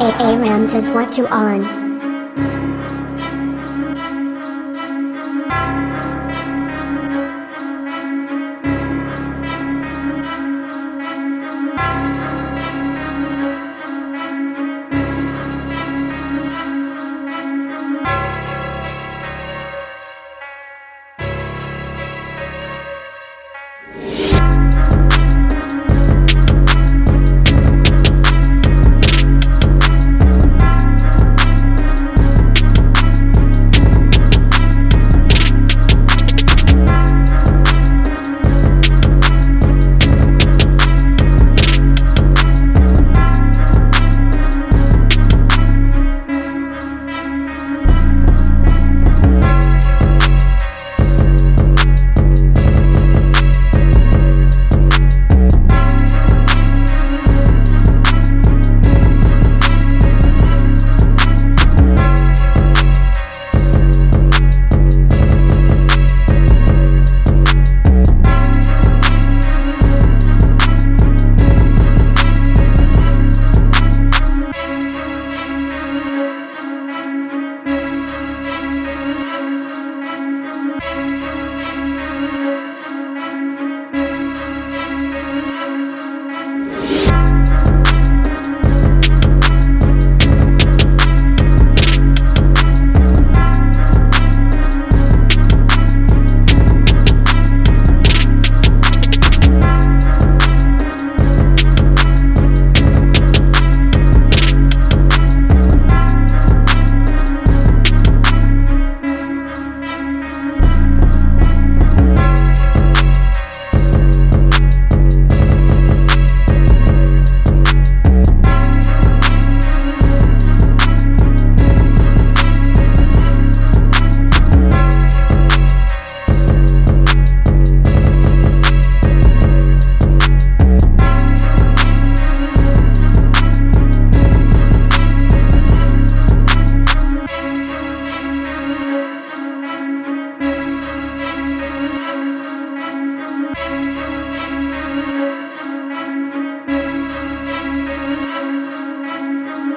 A A Ramses what you on?